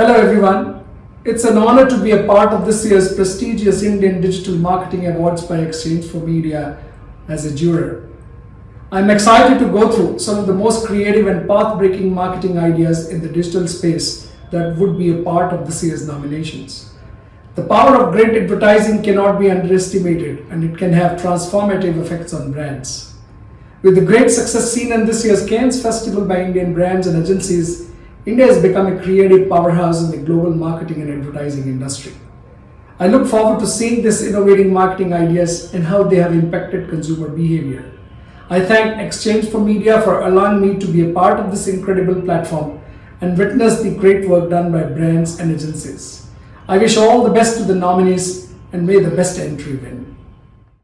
Hello everyone. It's an honor to be a part of this year's prestigious Indian Digital Marketing Awards by exchange4media as a juror. I'm excited to go through some of the most creative and path-breaking marketing ideas in the digital space that would be a part of this year's nominations. The power of great advertising cannot be underestimated and it can have transformative effects on brands. With the great success seen in this year's Cannes Festival by Indian brands and agencies, India has become a creative powerhouse in the global marketing and advertising industry. I look forward to seeing these innovating marketing ideas and how they have impacted consumer behavior. I thank exchange4media for allowing me to be a part of this incredible platform and witness the great work done by brands and agencies. I wish all the best to the nominees and may the best entry win.